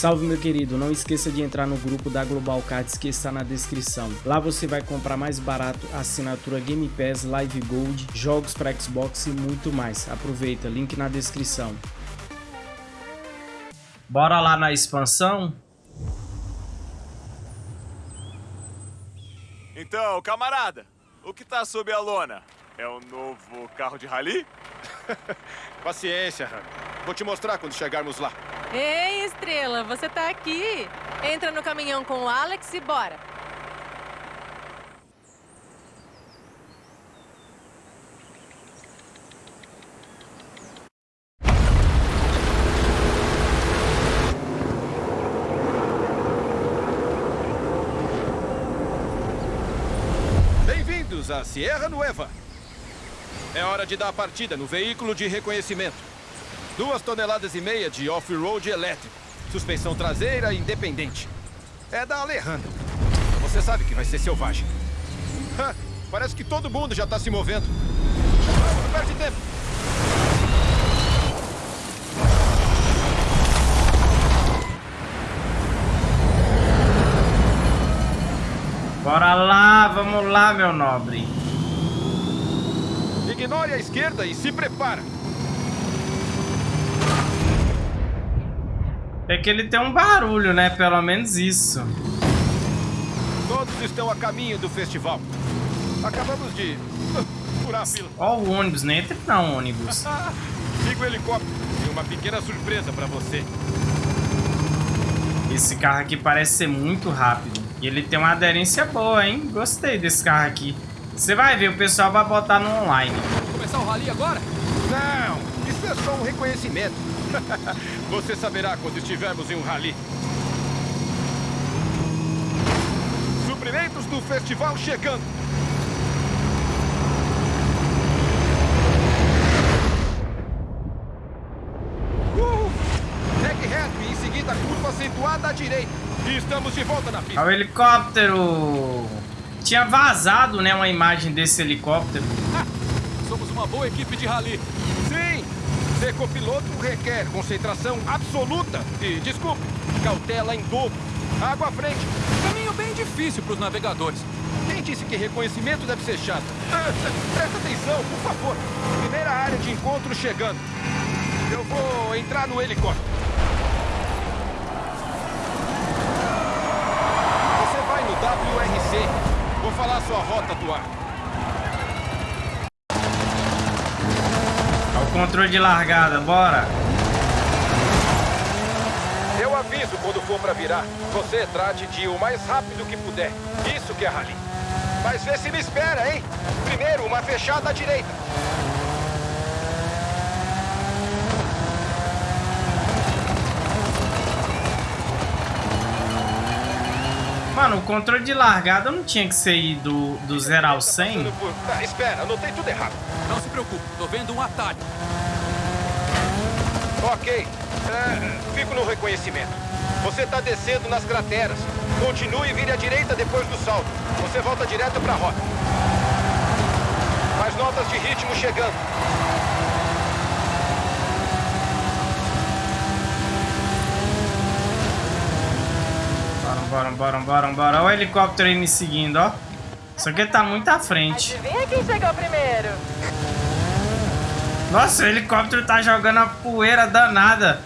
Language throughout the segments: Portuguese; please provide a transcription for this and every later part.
Salve meu querido, não esqueça de entrar no grupo da Global Cards que está na descrição. Lá você vai comprar mais barato assinatura Game Pass, Live Gold, jogos para Xbox e muito mais. Aproveita, link na descrição. Bora lá na expansão? Então, camarada, o que tá sob a lona? É o novo carro de rally? Paciência, Han. Vou te mostrar quando chegarmos lá. Ei, Estrela, você tá aqui. Entra no caminhão com o Alex e bora. Bem-vindos à Sierra Nueva. É hora de dar a partida no veículo de reconhecimento. Duas toneladas e meia de off-road elétrico. Suspensão traseira independente. É da Alejandra. Você sabe que vai ser selvagem. Ha, parece que todo mundo já está se movendo. Não perde tempo. Bora lá, vamos lá, meu nobre. Ignore a esquerda e se prepara. É que ele tem um barulho, né? Pelo menos isso. Todos estão a caminho do festival. Acabamos de furar a fila. Ó o ônibus, nem entra não, ônibus. Liga o helicóptero. Tem uma pequena surpresa para você. Esse carro aqui parece ser muito rápido. E ele tem uma aderência boa, hein? Gostei desse carro aqui. Você vai ver, o pessoal vai botar no online. Começar o rally agora? Não, isso é só um reconhecimento. Você saberá quando estivermos em um rally. Suprimentos do festival chegando. Uh! Segue reto e em seguida curva acentuada à direita. E estamos de volta na pista. O helicóptero! Tinha vazado, né, uma imagem desse helicóptero. Somos uma boa equipe de rally. Ser copiloto requer concentração absoluta e, desculpe, cautela em dobro. Água à frente. Caminho bem difícil para os navegadores. Quem disse que reconhecimento deve ser chato? Presta atenção, por favor. Primeira área de encontro chegando. Eu vou entrar no helicóptero. Você vai no WRC. Vou falar sua rota do ar. Controle de largada, bora. Eu aviso quando for pra virar. Você trate de ir o mais rápido que puder. Isso que é rally. Mas vê se me espera, hein? Primeiro, uma fechada à direita. Mano, o controle de largada não tinha que ser ir do, do 0 ao 100? Passando por- Tá, espera, anotei tudo errado. Não se preocupe, tô vendo um atalho. Ok. É, fico no reconhecimento. Você tá descendo nas crateras. Continue e vire à direita depois do salto. Você volta direto pra rota. Mais notas de ritmo chegando. Bora, bora, bora, bora, bora. Olha o helicóptero aí me seguindo, ó. Só que ele tá muito à frente. Adivinha quem chegou primeiro? Nossa, o helicóptero tá jogando a poeira danada.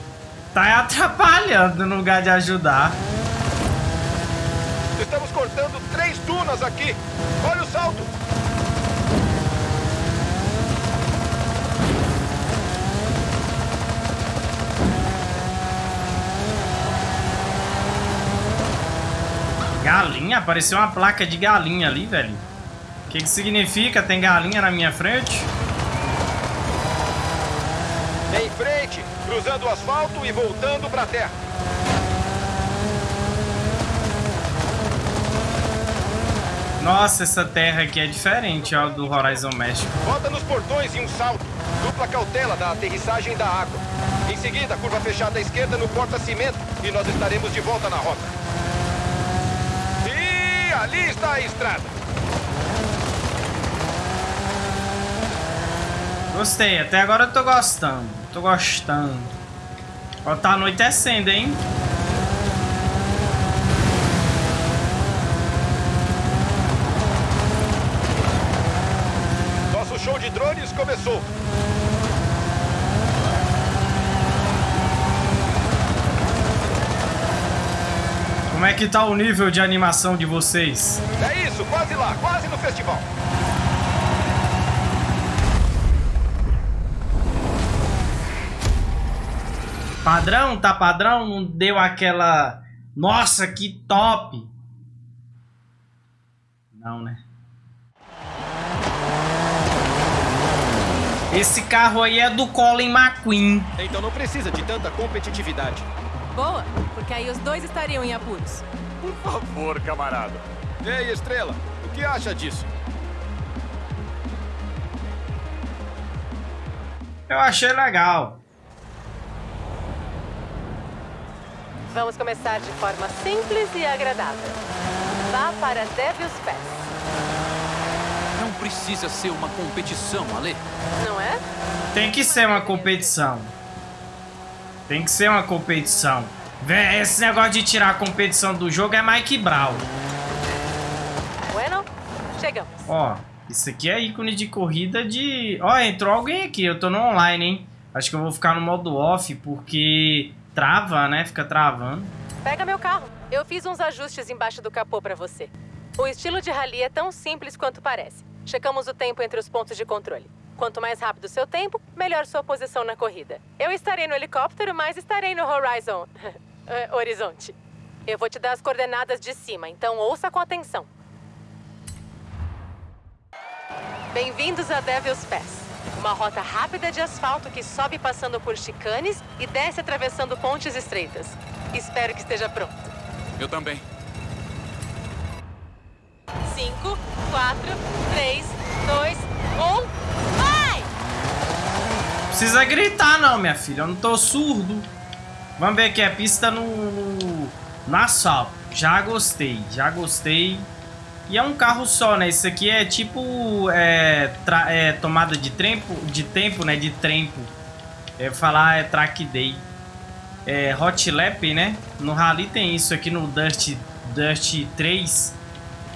Tá atrapalhando no lugar de ajudar. Estamos cortando três dunas aqui. Olha o salto. Galinha? Apareceu uma placa de galinha ali, velho. O que que significa? Tem galinha na minha frente? Em frente, cruzando o asfalto e voltando pra terra. Nossa, essa terra aqui é diferente, ó, do Horizon México. Bota nos portões e um salto. Dupla cautela da aterrissagem da água. Em seguida, curva fechada à esquerda no porta-cimento e nós estaremos de volta na rota. E ali está a estrada. Gostei, até agora eu tô gostando. Tô gostando. Ó, tá anoitecendo, hein? Nosso show de drones começou. Como é que tá o nível de animação de vocês? É isso, quase lá, quase no festival. Padrão, tá padrão? Não deu aquela... Nossa, que top! Não, né? Esse carro aí é do Colin McQueen. Então não precisa de tanta competitividade. Boa, porque aí os dois estariam em apuros. Por favor, camarada. Ei, Estrela, o que acha disso? Eu achei legal. Vamos começar de forma simples e agradável. Vá para Devil's Pass, Não precisa ser uma competição, Ale. não é? Tem que ser uma competição. Tem que ser uma competição. Esse negócio de tirar a competição do jogo é Mike Brown. Bueno, chegamos. Ó, isso aqui é ícone de corrida de... Ó, entrou alguém aqui. Eu tô no online, hein? Acho que eu vou ficar no modo off porque trava, né? Fica travando. Pega meu carro. Eu fiz uns ajustes embaixo do capô para você. O estilo de rally é tão simples quanto parece. Checamos o tempo entre os pontos de controle. Quanto mais rápido o seu tempo, melhor sua posição na corrida. Eu estarei no helicóptero, mas estarei no Horizon. eh, horizonte. Eu vou te dar as coordenadas de cima, então ouça com atenção. Bem-vindos a Devil's Pass. Uma rota rápida de asfalto que sobe passando por chicanes e desce atravessando pontes estreitas. Espero que esteja pronto. Eu também. 5, 4, 3, 2, 1, vai! Precisa gritar não, minha filha. Eu não tô surdo. Vamos ver aqui a pista no, no, no asfalto. Já gostei, já gostei. E é um carro só, né? Isso aqui é tipo é, é, tomada de tempo, de tempo, né? De tempo. É falar é track day. É hot lap, né? No rally tem isso aqui no Dust Dust 3.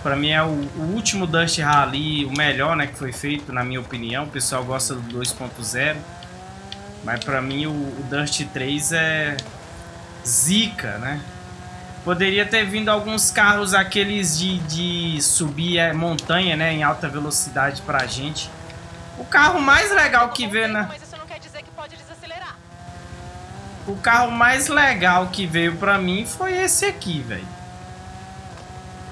Pra mim é o, o último Dust Rally, o melhor, né, que foi feito, na minha opinião. O pessoal gosta do 2.0. Mas pra mim o, o Dust 3 é zica, né? Poderia ter vindo alguns carros aqueles de, de subir é, montanha, né, em alta velocidade pra gente. O carro mais legal que veio na... O carro mais legal que veio pra mim foi esse aqui, velho.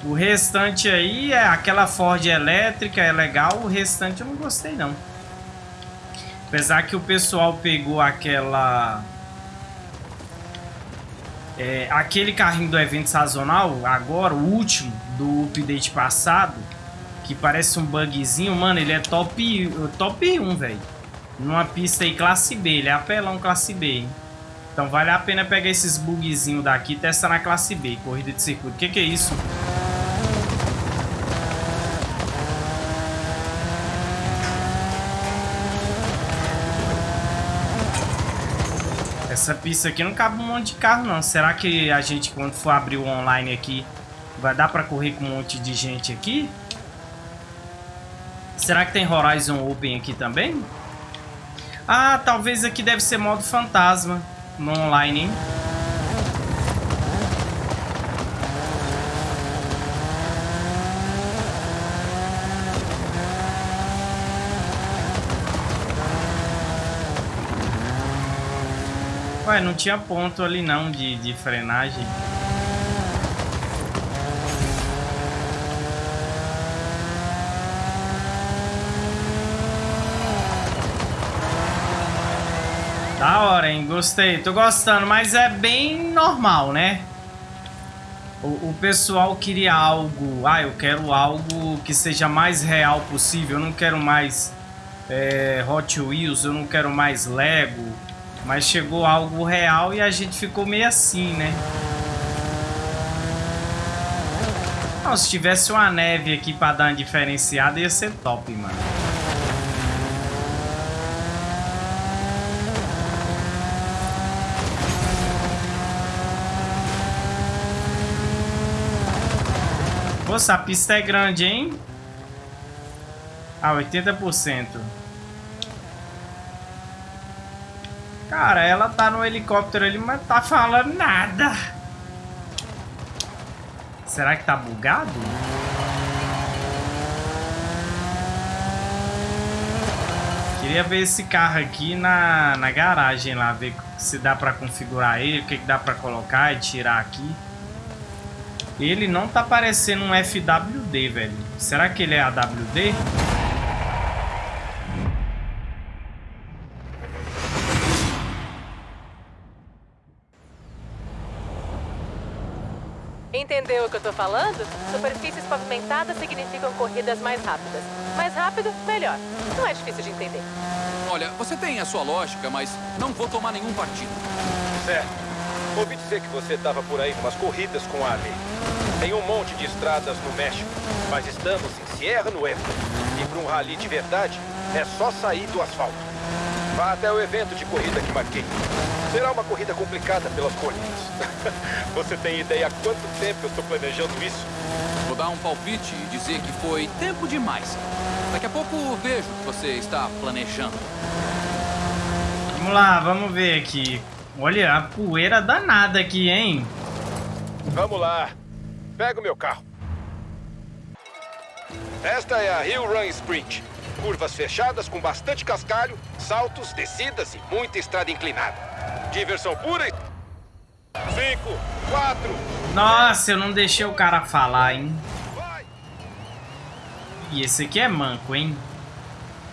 O restante aí é aquela Ford elétrica, é legal. O restante eu não gostei, não. Apesar que o pessoal pegou aquela... é, aquele carrinho do evento sazonal, agora, o último, do update passado, que parece um bugzinho. Mano, ele é top, top 1, velho. Numa pista aí classe B, ele é apelão classe B, hein? Então vale a pena pegar esses bugzinhos daqui e testar na classe B, corrida de circuito. O que, que é isso? Essa pista aqui não cabe um monte de carro não. Será que a gente quando for abrir o online aqui vai dar pra correr com um monte de gente aqui? Será que tem Horizon Open aqui também? Ah, talvez aqui deve ser modo fantasma no online, hein? Ué, não tinha ponto ali não de, de frenagem. Da hora, hein? Gostei. Tô gostando, mas é bem normal, né? O, o pessoal queria algo... Ah, eu quero algo que seja mais real possível. Eu não quero mais é, Hot Wheels, eu não quero mais Lego. Mas chegou algo real e a gente ficou meio assim, né? Não, se tivesse uma neve aqui pra dar uma diferenciada, ia ser top, mano. Nossa, a pista é grande, hein? Ah, 80%. Cara, ela tá no helicóptero ali, mas tá falando nada. Será que tá bugado? Queria ver esse carro aqui na, na garagem lá, ver se dá pra configurar ele, o que, que dá pra colocar e tirar aqui. Ele não tá parecendo um FWD, velho. Será que ele é AWD? Falando? Superfícies pavimentadas significam corridas mais rápidas. Mais rápido, melhor. Não é difícil de entender. Olha, você tem a sua lógica, mas não vou tomar nenhum partido. Certo. Ouvi dizer que você estava por aí umas corridas com a Ali. Tem um monte de estradas no México, mas estamos em Sierra Nueva. E para um rally de verdade, é só sair do asfalto. Vá até o evento de corrida que marquei. Será uma corrida complicada pelas colinas. Você tem ideia há quanto tempo eu estou planejando isso? Vou dar um palpite e dizer que foi tempo demais. Daqui a pouco vejo o que você está planejando. Vamos lá, vamos ver aqui. Olha, a poeira danada aqui, hein? Vamos lá. Pega o meu carro. Esta é a Hill Run Sprint. Curvas fechadas com bastante cascalho, saltos, descidas e muita estrada inclinada. Diversão pura e... Cinco, quatro... Nossa, eu não deixei o cara falar, hein? Vai! E esse aqui é manco, hein?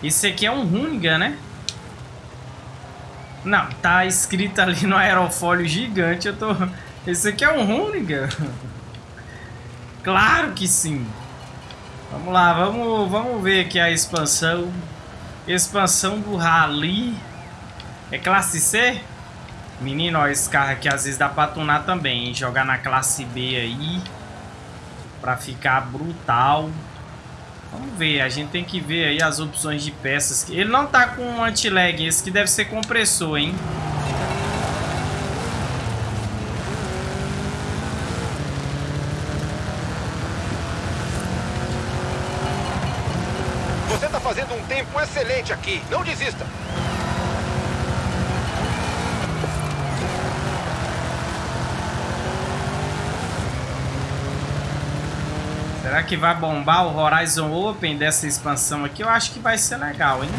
Esse aqui é um Runiga, né? Não, tá escrito ali no aerofólio gigante, eu tô... Esse aqui é um Runiga? Claro que sim! Vamos lá, vamos, vamos ver aqui a expansão. Expansão do Rally. É classe C? Menino, ó, esse carro aqui às vezes dá pra tunar também, hein? Jogar na classe B aí. Pra ficar brutal. Vamos ver, a gente tem que ver aí as opções de peças. Ele não tá com anti-lag, esse que deve ser compressor, hein? Você tá um tempo excelente aqui. Não desista. Será que vai bombar o Horizon Open dessa expansão aqui? Eu acho que vai ser legal, hein?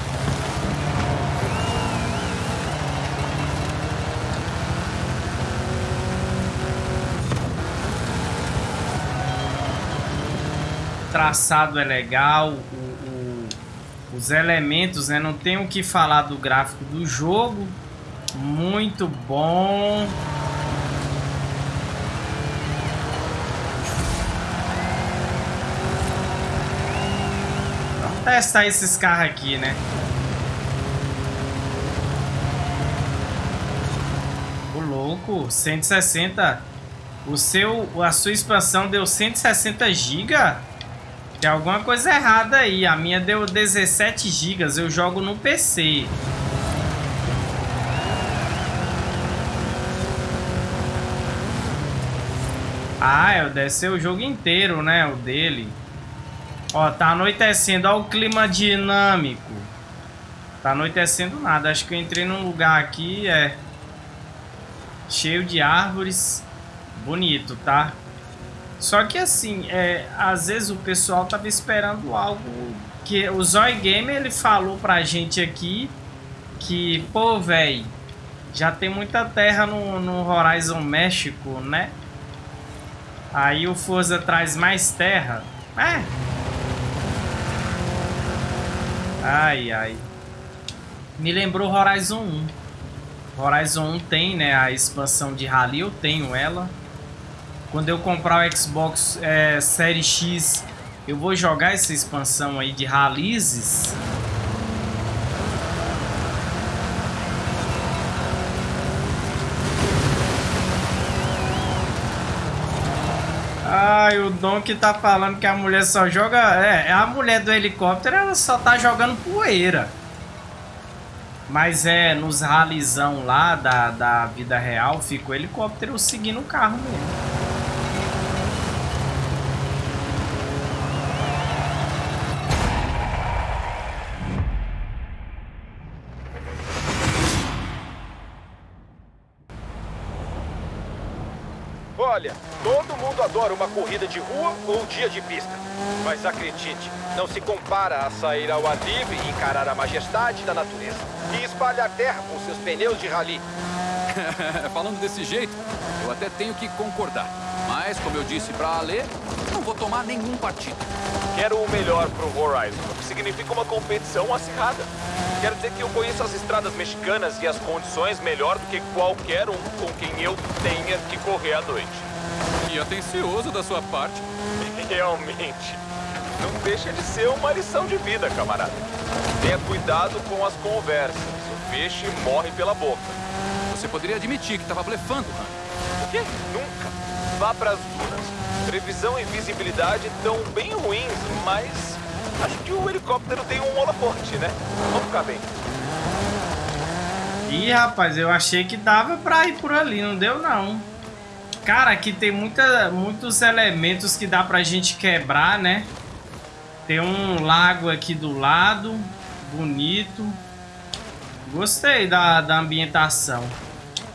O traçado é legal, o- os elementos, né? Não tem o que falar do gráfico do jogo. Muito bom. Vamos testar esses carros aqui, né? O louco, 160. O seu, a sua expansão deu 160 GB? Tem alguma coisa errada aí. A minha deu 17 GB. Eu jogo no PC. Ah, eu descer o jogo inteiro, né? O dele. Ó, tá anoitecendo. O clima dinâmico. Tá anoitecendo nada. Acho que eu entrei num lugar aqui, é... Cheio de árvores. Bonito, tá? Só que assim, é, às vezes o pessoal tava esperando algo... Que o Zoy Gamer, ele falou pra gente aqui que, pô, velho, já tem muita terra no, no Horizon México, né? Aí o Forza traz mais terra. É, Ai, ai. Me lembrou Horizon 1. Horizon 1 tem, né, a expansão de eu tenho ela. Quando eu comprar o Xbox é, Série X, eu vou jogar essa expansão aí de rallies. Ai, o Dom que tá falando que a mulher só joga... É, a mulher do helicóptero, ela só tá jogando poeira. Mas é, nos ralizão lá da, da vida real, fica o helicóptero seguindo o carro mesmo. Corrida de rua ou dia de pista. Mas acredite, não se compara a sair ao ar livre e encarar a majestade da natureza. E espalhar terra com seus pneus de rally. Falando desse jeito, eu até tenho que concordar. Mas, como eu disse pra Ale, não vou tomar nenhum partido. Quero o melhor pro Horizon, o que significa uma competição acirrada. Quero dizer que eu conheço as estradas mexicanas e as condições melhor do que qualquer um com quem eu tenha que correr à noite. E atencioso da sua parte. Realmente. Não deixa de ser uma lição de vida, camarada. Tenha cuidado com as conversas. O peixe morre pela boca. Você poderia admitir que estava blefando, Han. O quê? Nunca. Vá pras dunas. Previsão e visibilidade estão bem ruins, mas acho que o helicóptero tem um holofote, né? Vamos ficar bem. Ih, rapaz, eu achei que dava pra ir por ali, não deu não. Cara, aqui tem muita, muitos elementos que dá pra gente quebrar, né? Tem um lago aqui do lado, bonito. Gostei da, da ambientação.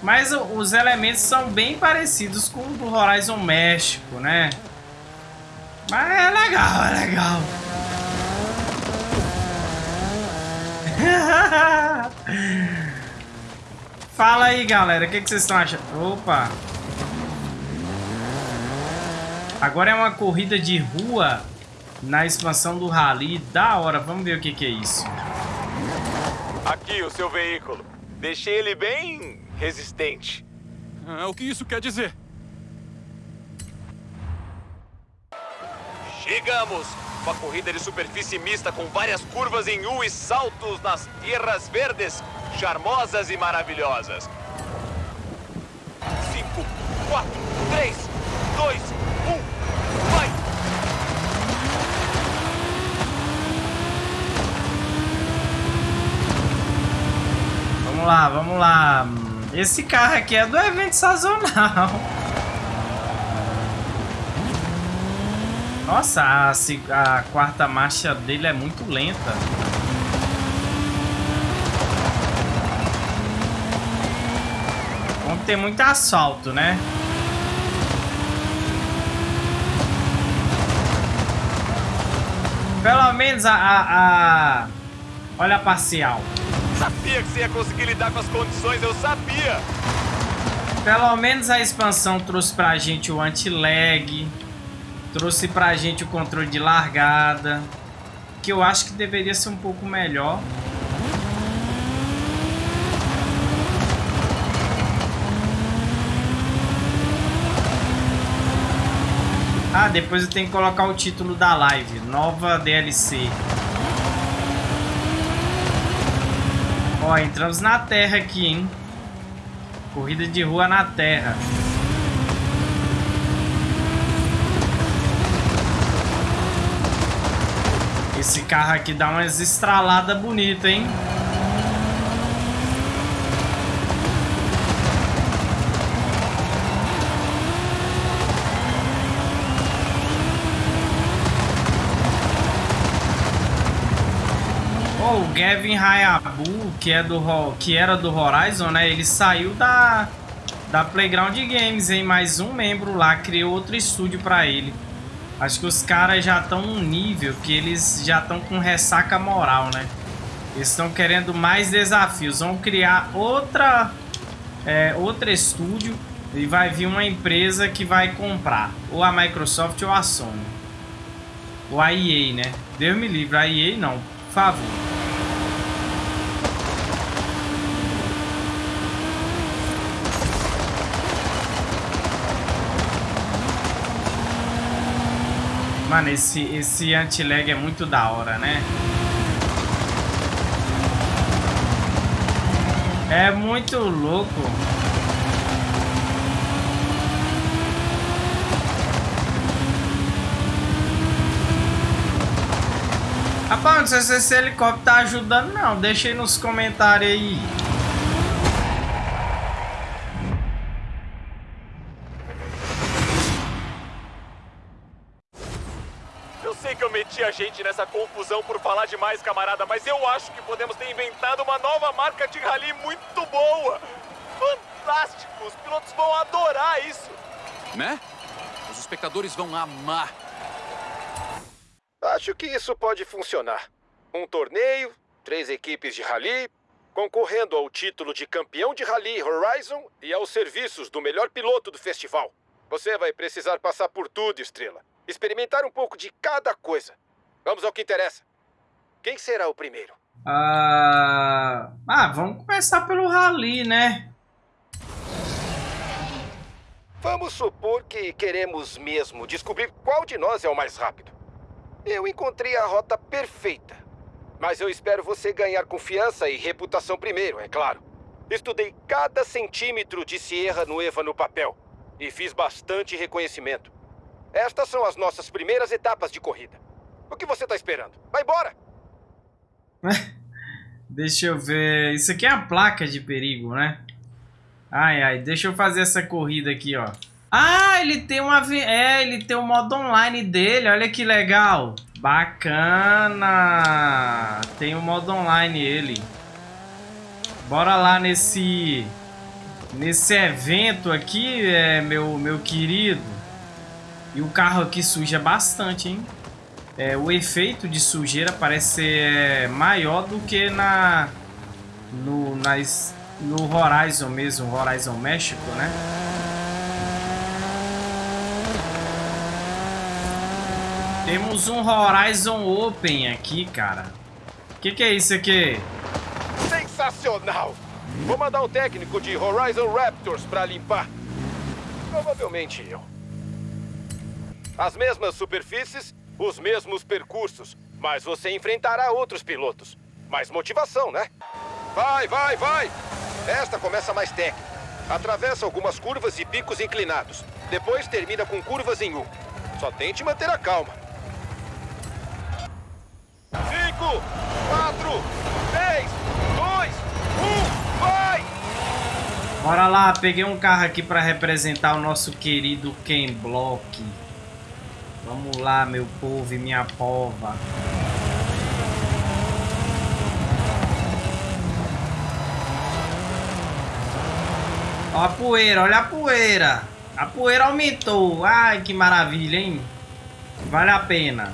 Mas os elementos são bem parecidos com o do Horizon México, né? Mas é legal, é legal. Fala aí, galera. O que, que vocês estão achando? Opa! Agora é uma corrida de rua na expansão do Rally. Da hora. Vamos ver o que, que é isso. Aqui o seu veículo. Deixei ele bem resistente. Ah, o que isso quer dizer? Chegamos! Uma corrida de superfície mista com várias curvas em U e saltos nas terras verdes, charmosas e maravilhosas. 5, 4, 3, 2, 1, vai! Vamos lá, vamos lá. Esse carro aqui é do evento sazonal. Nossa, a, a, quarta marcha dele é muito lenta. Vamos ter muito asfalto, né? Pelo menos a, a, a... Olha a parcial. Sabia que você ia conseguir lidar com as condições, eu sabia! Pelo menos a expansão trouxe pra gente o anti-lag. Trouxe pra gente o controle de largada. Que eu acho que deveria ser um pouco melhor. Ah, depois eu tenho que colocar o título da live. Nova DLC. Ó, entramos na terra aqui, hein? Corrida de rua na terra. Esse carro aqui dá umas estraladas bonitas, hein? Oh, o Gavin Hayabu, que, é do, que era do Horizon, né? Ele saiu da, da Playground Games, hein? Mais um membro lá criou outro estúdio pra ele. Acho que os caras já estão num nível que eles já estão com ressaca moral, né? Eles estão querendo mais desafios. Vão criar outra, é, outro estúdio e vai vir uma empresa que vai comprar. Ou a Microsoft ou a Sony. Ou a EA, né? Deus me livre, a EA não. Por favor. Mano, esse, esse anti-lag é muito da hora, né? É muito louco. Rapaz, não sei se esse helicóptero tá ajudando não. Deixa aí nos comentários aí. Gente nessa confusão por falar demais, camarada, mas eu acho que podemos ter inventado uma nova marca de rally muito boa. Fantástico! Os pilotos vão adorar isso. né? Os espectadores vão amar. Acho que isso pode funcionar. Um torneio, três equipes de rally, concorrendo ao título de campeão de rally Horizon e aos serviços do melhor piloto do festival. Você vai precisar passar por tudo, Estrela. Experimentar um pouco de cada coisa. Vamos ao que interessa. Quem será o primeiro? Ah, ah vamos começar pelo rally, né? Vamos supor que queremos mesmo descobrir qual de nós é o mais rápido. Eu encontrei a rota perfeita. Mas eu espero você ganhar confiança e reputação primeiro, é claro. Estudei cada centímetro de Sierra Nueva no papel e fiz bastante reconhecimento. Estas são as nossas primeiras etapas de corrida. O que você está esperando? Vai embora! deixa eu ver. Isso aqui é a placa de perigo, né? Ai, ai. Deixa eu fazer essa corrida aqui, ó. Ah, ele tem uma... É, ele tem o modo online dele. Olha que legal. Bacana. Tem o modo online ele. Bora lá nesse... Nesse evento aqui, é, meu, meu querido. E o carro aqui suja bastante, hein? É, o efeito de sujeira parece ser é, maior do que na no, nas, no Horizon mesmo, Horizon México, né? Temos um Horizon Open aqui, cara. O que, que é isso aqui? Sensacional! Vou mandar um técnico de Horizon Raptors para limpar. Provavelmente eu. As mesmas superfícies os mesmos percursos, mas você enfrentará outros pilotos. Mais motivação, né? Vai, vai, vai! Esta começa mais técnica. Atravessa algumas curvas e picos inclinados. Depois termina com curvas em U. Só tente manter a calma. Cinco, quatro, três, dois, um, vai! Bora lá, peguei um carro aqui para representar o nosso querido Ken Block. Vamos lá, meu povo e minha pova. Ó a poeira, olha a poeira. A poeira aumentou. Ai, que maravilha, hein? Vale a pena.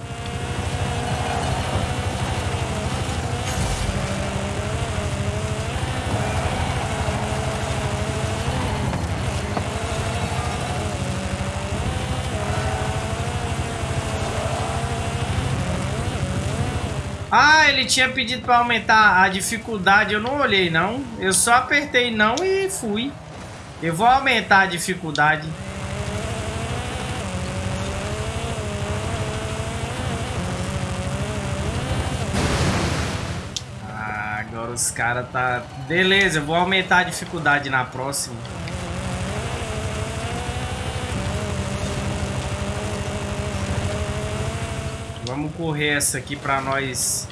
Ah, ele tinha pedido para aumentar a dificuldade. Eu não olhei, não. Eu só apertei não e fui. Eu vou aumentar a dificuldade. Ah, agora os caras tá... Beleza, eu vou aumentar a dificuldade na próxima. Vamos correr essa aqui pra nós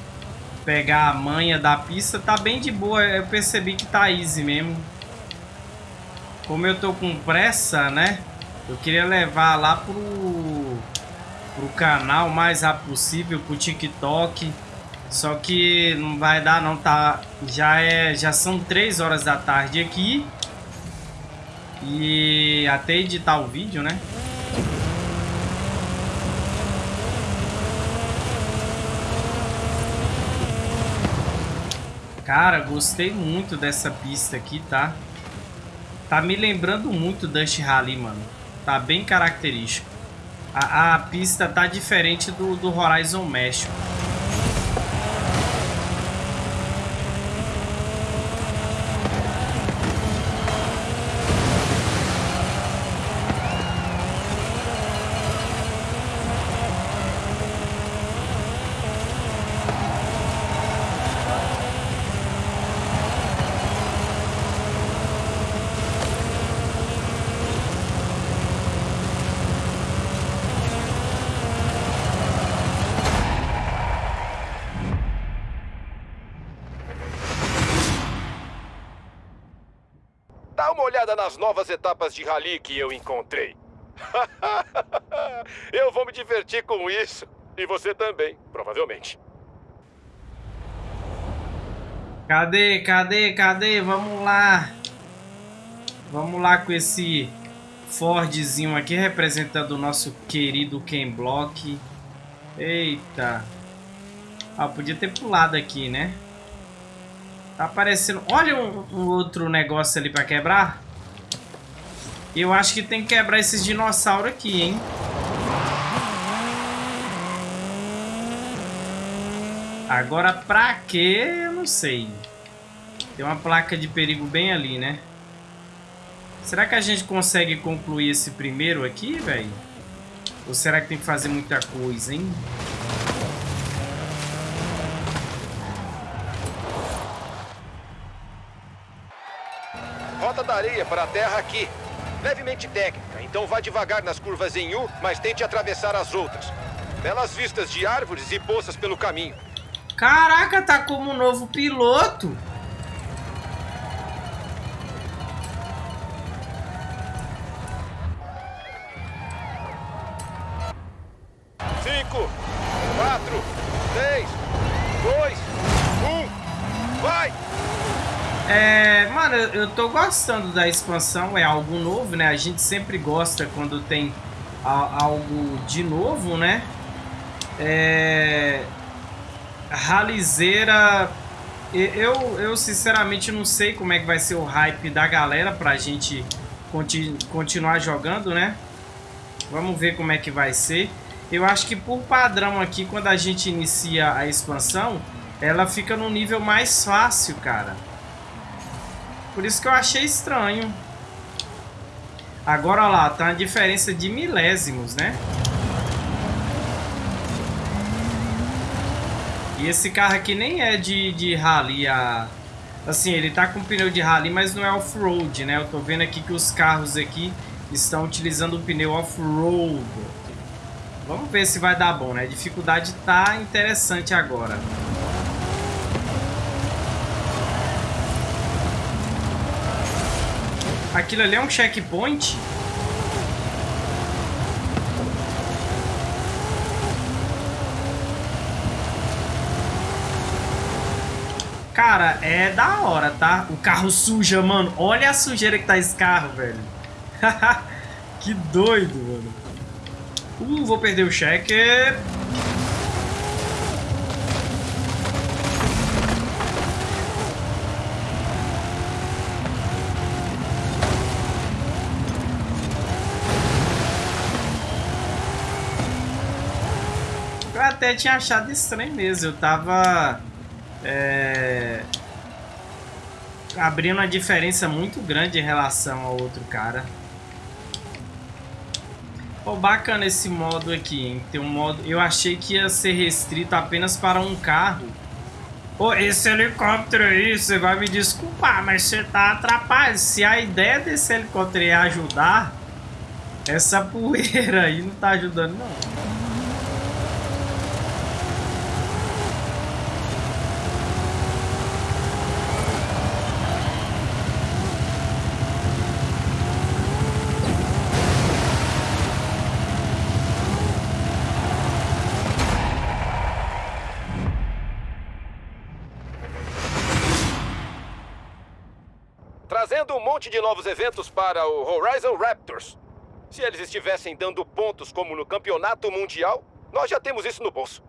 pegar a manha da pista. Tá bem de boa. Eu percebi que tá easy mesmo. Como eu tô com pressa, né? Eu queria levar lá pro, pro canal o mais rápido possível, pro TikTok. Só que não vai dar não, tá? Já, é, já são 3 horas da tarde aqui. E até editar o vídeo, né? Cara, gostei muito dessa pista aqui, tá? Tá me lembrando muito Dust Rally, mano. Tá bem característico. A, a pista tá diferente do, do Horizon México. olhada nas novas etapas de rally que eu encontrei. eu vou me divertir com isso. E você também, provavelmente. Cadê, cadê, cadê? Vamos lá. Vamos lá com esse Fordzinho aqui representando o nosso querido Ken Block. Eita. Ah, podia ter pulado aqui, né? Tá aparecendo... Olha um, um outro negócio ali pra quebrar. Eu acho que tem que quebrar esses dinossauros aqui, hein? Agora pra quê? Eu não sei. Tem uma placa de perigo bem ali, né? Será que a gente consegue concluir esse primeiro aqui, velho? Ou será que tem que fazer muita coisa, hein? Rota da areia para a terra aqui. Levemente técnica, então vá devagar nas curvas em U, mas tente atravessar as outras. Belas vistas de árvores e poças pelo caminho. Caraca, tá como um novo piloto. Eu, eu tô gostando da expansão, é algo novo, né? A gente sempre gosta quando tem a, algo de novo, né? É... Ralizeira... Eu, eu sinceramente não sei como é que vai ser o hype da galera pra gente continu, continuar jogando, né? Vamos ver como é que vai ser. Eu acho que por padrão aqui, quando a gente inicia a expansão, ela fica no nível mais fácil, cara. Por isso que eu achei estranho. Agora, lá, tá uma diferença de milésimos, né? E esse carro aqui nem é de, de rally. A... Assim, ele tá com pneu de rally, mas não é off-road, né? Eu tô vendo aqui que os carros aqui estão utilizando o pneu off-road. Vamos ver se vai dar bom, né? A dificuldade tá interessante agora. Aquilo ali é um checkpoint? Cara, é da hora, tá? O carro suja, mano. Olha a sujeira que tá esse carro, velho. que doido, mano. Uh, vou perder o cheque. Até tinha achado estranho mesmo. Eu tava... É... Abrindo uma diferença muito grande em relação ao outro cara. Oh, bacana esse modo aqui, hein? Tem um modo... Eu achei que ia ser restrito apenas para um carro. Oh, esse helicóptero aí, você vai me desculpar, mas você tá atrapalhado. Se a ideia desse helicóptero é ajudar, essa poeira aí não tá ajudando, não. De novos eventos para o Horizon Raptors. Se eles estivessem dando pontos como no Campeonato Mundial, nós já temos isso no bolso.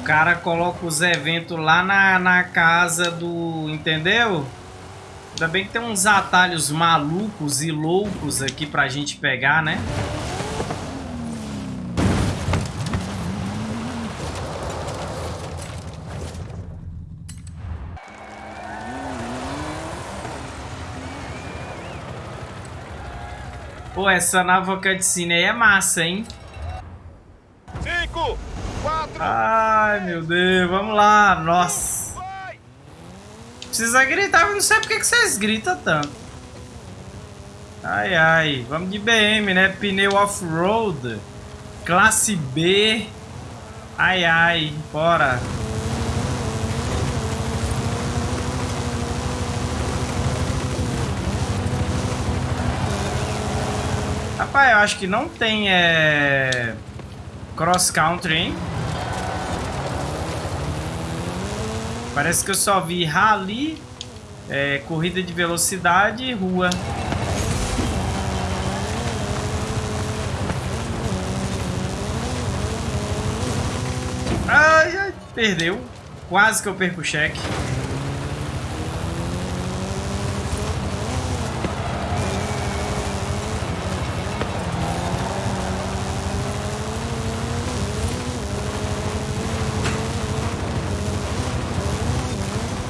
O cara coloca os eventos lá na, na casa do... Entendeu? Ainda bem que tem uns atalhos malucos e loucos aqui pra gente pegar, né? Pô, essa nova cutscene aí é massa, hein? Cinco, quatro... Ai, meu Deus, vamos lá, nossa. Precisa gritar, eu não sei porque que vocês gritam tanto. Ai, ai, vamos de BM, né? Pneu off-road, classe B. Ai, ai, bora. Rapaz, eu acho que não tem é... cross country, hein? Parece que eu só vi rally É, corrida de velocidade e rua. Ai, ai, perdeu. Quase que eu perco o cheque.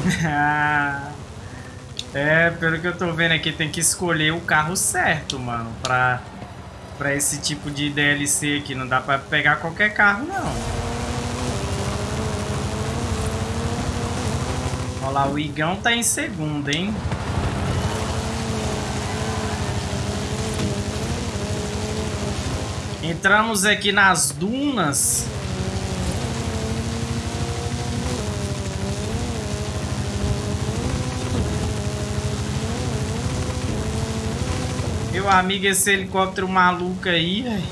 é, pelo que eu tô vendo aqui, tem que escolher o carro certo, mano, pra, pra esse tipo de DLC aqui. Não dá pra pegar qualquer carro, não. Olha lá, o Igão tá em segundo, hein? Entramos aqui nas dunas. Meu amigo, esse helicóptero maluco aí, velho.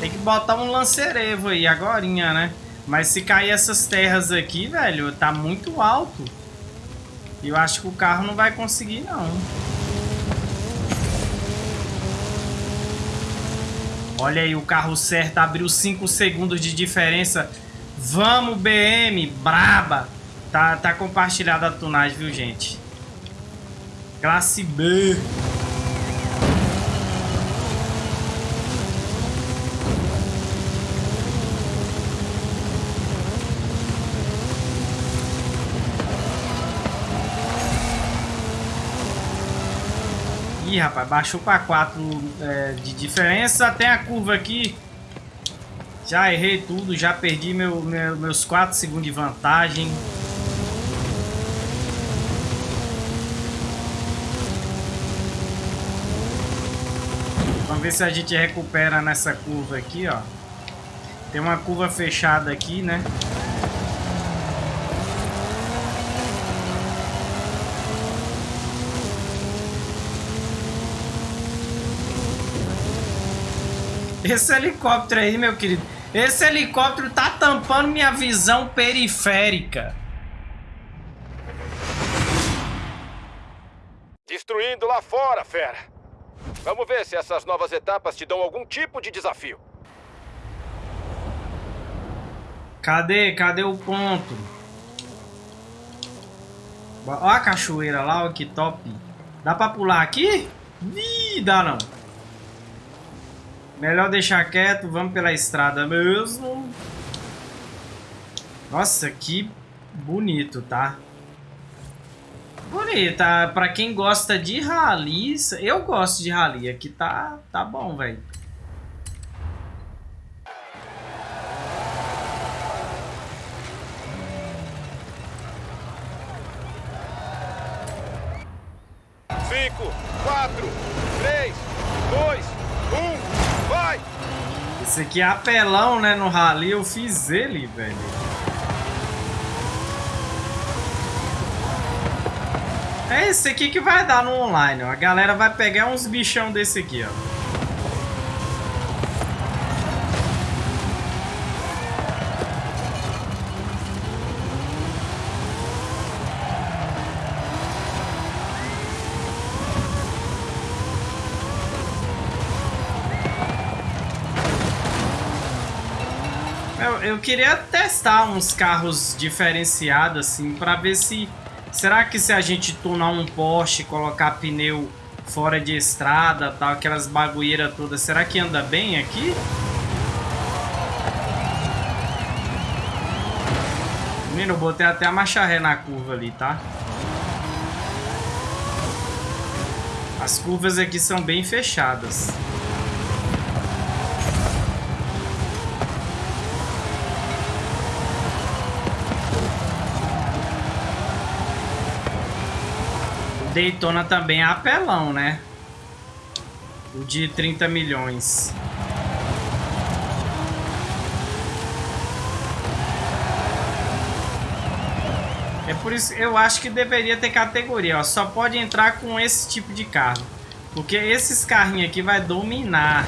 Tem que botar um lancerevo aí, agorinha, né? Mas se cair essas terras aqui, velho, tá muito alto. Eu acho que o carro não vai conseguir, não. Olha aí, o carro certo abriu 5 segundos de diferença. Vamos, BM, braba. Tá, tá compartilhada a tunagem, viu, gente? Classe B. Ih, rapaz, baixou para 4 é, de diferença. Tem a curva aqui. Já errei tudo, já perdi meu, meu meus 4 segundos de vantagem. Vamos ver se a gente recupera nessa curva aqui, ó. Tem uma curva fechada aqui, né? Esse helicóptero aí, meu querido. Esse helicóptero tá tampando minha visão periférica. Destruindo lá fora, fera. Vamos ver se essas novas etapas te dão algum tipo de desafio. Cadê? Cadê o ponto? Olha a cachoeira lá, olha que top. Dá pra pular aqui? Ih, dá não. Melhor deixar quieto, vamos pela estrada mesmo. Nossa, que bonito, tá? Bonita, pra quem gosta de rally, eu gosto de rally, aqui tá, tá bom, velho. Cinco, quatro, três, dois, um, vai! Esse aqui é apelão, né, no rally, eu fiz ele, velho. É esse aqui que vai dar no online, ó. A galera vai pegar uns bichão desse aqui, ó. Eu, queria testar uns carros diferenciados, assim, pra ver se Será que se a gente tunar um Porsche, colocar pneu fora de estrada, tal, aquelas bagulheiras todas, será que anda bem aqui? Menino, eu botei até a marcha ré na curva ali, tá? As curvas aqui são bem fechadas. Daytona também é apelão, né? O de 30 milhões. É por isso eu acho que deveria ter categoria, ó. Só pode entrar com esse tipo de carro. Porque esses carrinhos aqui vai dominar.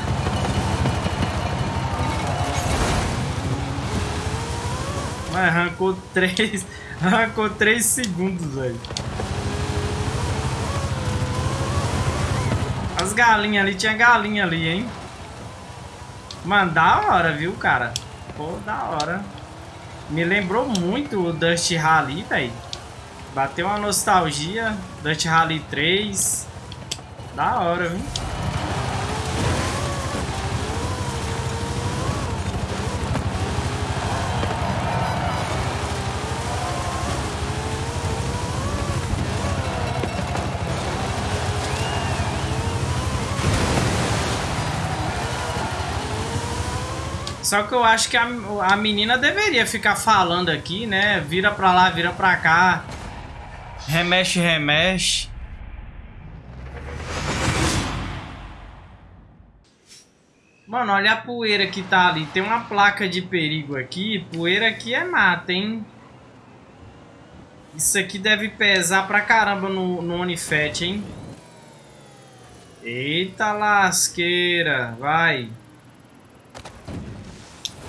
arrancou 3. Arrancou 3 segundos, velho. As galinhas ali, tinha galinha ali, hein? Mano, da hora, viu, cara? Pô, da hora. Me lembrou muito o Dust Rally, velho. Bateu uma nostalgia. Dust Rally 3. Da hora, viu? Só que eu acho que a, a menina deveria ficar falando aqui, né? Vira pra lá, vira pra cá. Remexe, remexe. Mano, olha a poeira que tá ali. Tem uma placa de perigo aqui. Poeira aqui é mata, hein? Isso aqui deve pesar pra caramba no, no Onifet, hein? Eita lasqueira. Vai.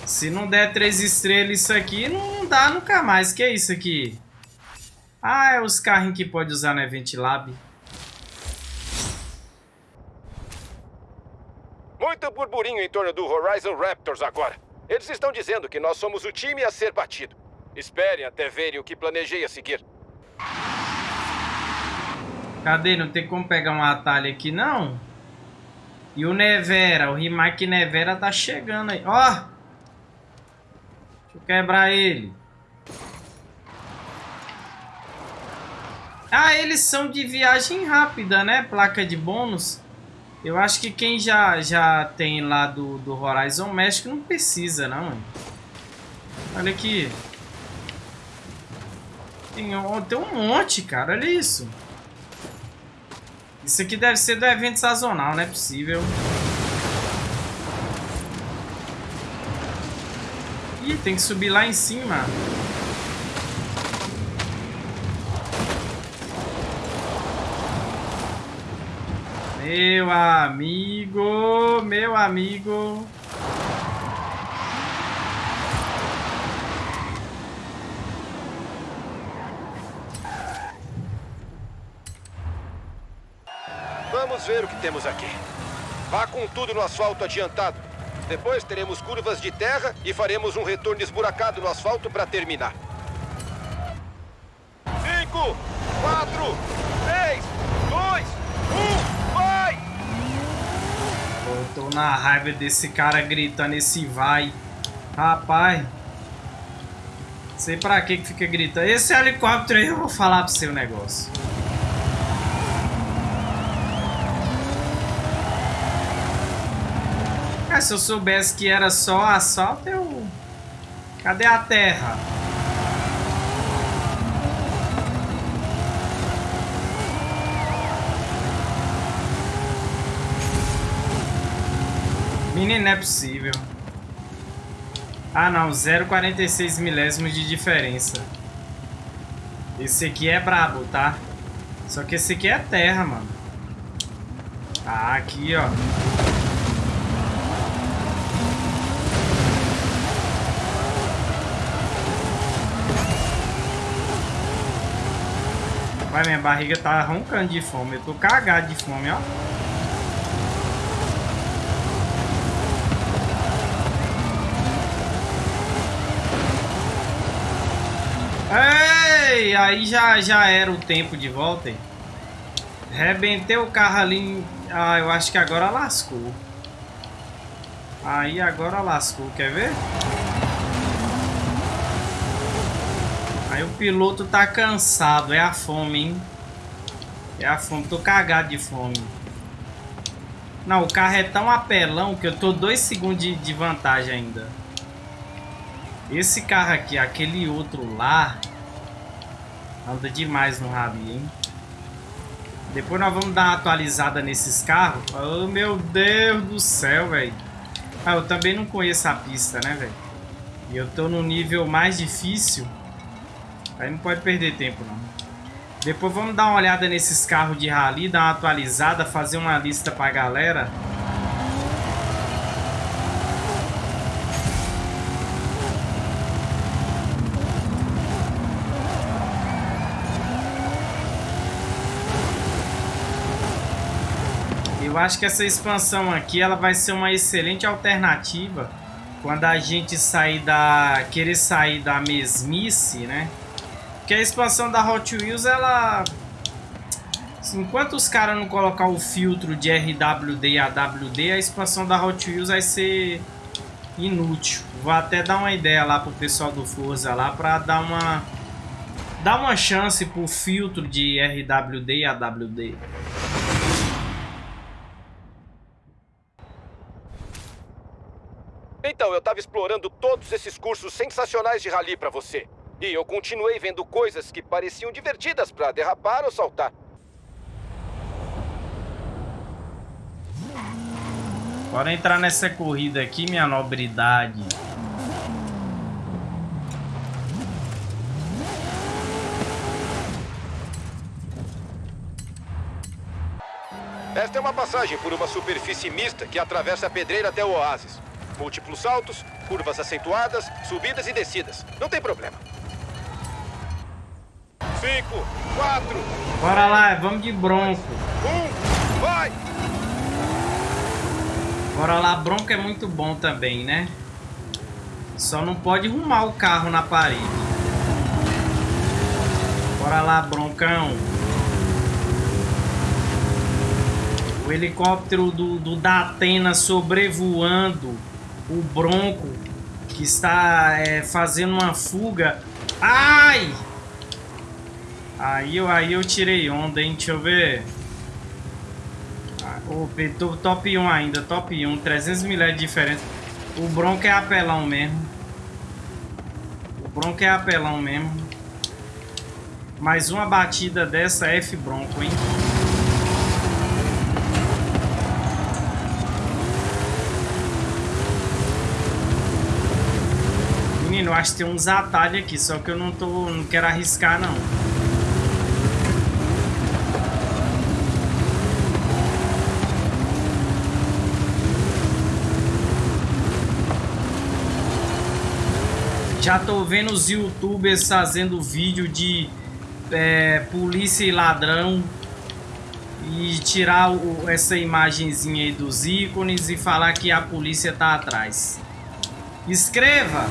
Se não der três estrelas isso aqui, não dá nunca mais. Que é isso aqui? Ah, é os carrinhos que pode usar no Event Lab. Muito burburinho em torno do Horizon Raptors agora. Eles estão dizendo que nós somos o time a ser batido. Esperem até verem o que planejei a seguir. Cadê? Não tem como pegar um atalho aqui, não? E o Nevera, o Rimac Nevera tá chegando aí. Ó! Deixa eu quebrar ele. Ah, eles são de viagem rápida, né? Placa de bônus. Eu acho que quem já, já tem lá do, do Horizon México não precisa, não. Olha aqui. Tem, tem um monte, cara. Olha isso. Isso aqui deve ser do evento sazonal, não é possível. Ih, tem que subir lá em cima. Meu amigo, meu amigo. Vamos ver o que temos aqui. Vá com tudo no asfalto adiantado. Depois teremos curvas de terra e faremos um retorno esburacado no asfalto para terminar. Cinco, quatro, três, dois, um, vai! Eu tô na raiva desse cara gritando esse vai. Rapaz. Sei pra que que fica gritando. Esse helicóptero aí eu vou falar pro seu negócio. Se eu soubesse que era só assalto, eu... Cadê a terra? Menino, não é possível. Ah, não. 0,46 milésimos de diferença. Esse aqui é brabo, tá? Só que esse aqui é terra, mano. Ah, aqui, ó. Minha barriga tá roncando de fome. Eu tô cagado de fome, ó. Ei, aí já, já era o tempo de volta. Hein? Rebentei o carro ali. Ah, eu acho que agora lascou. Aí agora lascou, quer ver? Aí o piloto tá cansado, é a fome, hein? É a fome, tô cagado de fome. Não, o carro é tão apelão que eu tô dois segundos de, de vantagem ainda. Esse carro aqui, aquele outro lá, anda demais no rally, hein? Depois nós vamos dar uma atualizada nesses carros. Oh, meu Deus do céu, velho. Ah, eu também não conheço a pista, né, velho? E eu tô no nível mais difícil. Aí não pode perder tempo, não. Depois vamos dar uma olhada nesses carros de rally, dar uma atualizada, fazer uma lista pra galera. Eu acho que essa expansão aqui ela vai ser uma excelente alternativa quando a gente sair da querer sair da mesmice, né? Porque a expansão da Hot Wheels ela enquanto os caras não colocar o filtro de RWD e AWD, a expansão da Hot Wheels vai ser inútil. Vou até dar uma ideia lá pro pessoal do Forza lá para dar uma dar uma chance pro filtro de RWD e AWD. Então, eu estava explorando todos esses cursos sensacionais de rally para você. E eu continuei vendo coisas que pareciam divertidas para derrapar ou saltar. Bora entrar nessa corrida aqui, minha nobridade. Esta é uma passagem por uma superfície mista que atravessa a pedreira até o oásis. Múltiplos saltos, curvas acentuadas, subidas e descidas. Não tem problema. Cinco, quatro... Bora lá, vamos de bronco. Um, vai! Bora lá, bronco é muito bom também, né? Só não pode arrumar o carro na parede. Bora lá, broncão. O helicóptero do, do Datena sobrevoando o Bronco que está é, fazendo uma fuga. Ai! Aí eu, aí eu tirei onda, hein? Deixa eu ver. O oh, top 1 ainda, top 1, 300 mil de diferença. O Bronco é apelão mesmo. O Bronco é apelão mesmo. Mais uma batida dessa F Bronco, hein? Menino, acho que tem uns atalhos aqui, só que eu não tô. não quero arriscar não. Já tô vendo os youtubers fazendo vídeo de é, polícia e ladrão e tirar o, essa imagenzinha aí dos ícones e falar que a polícia tá atrás. Escreva!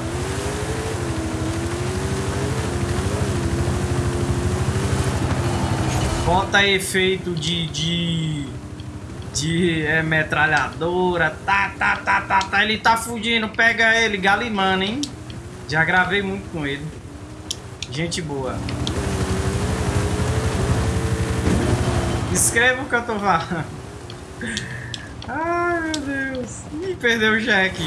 Bota efeito de, de, de é, metralhadora, tá, tá, tá, tá, tá, ele tá fugindo, pega ele, galimano, hein? Já gravei muito com ele. Gente boa. Escreva o que eu tô falando. Ai, meu Deus. Ih, perdeu o cheque.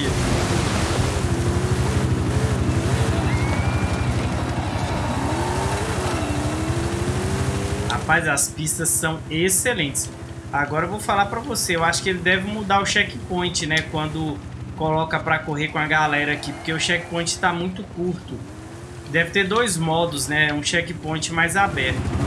Rapaz, as pistas são excelentes. Agora eu vou falar pra você. Eu acho que ele deve mudar o checkpoint, né? Quando coloca para correr com a galera aqui, porque o checkpoint está muito curto. Deve ter dois modos, né? Um checkpoint mais aberto.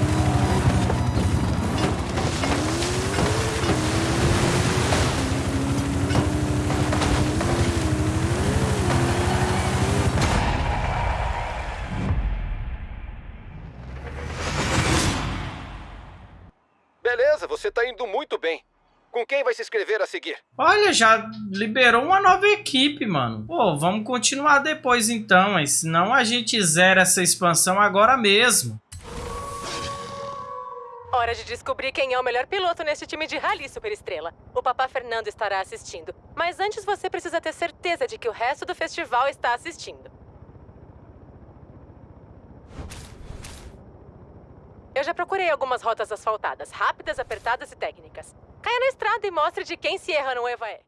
Inscrever a seguir? Olha, já liberou uma nova equipe, mano. Pô, vamos continuar depois então, mas senão a gente zera essa expansão agora mesmo. Hora de descobrir quem é o melhor piloto nesse time de rally, Superestrela. O Papá Fernando estará assistindo. Mas antes você precisa ter certeza de que o resto do festival está assistindo. Eu já procurei algumas rotas asfaltadas, rápidas, apertadas e técnicas. Caia na estrada e mostre de quem se erra no é.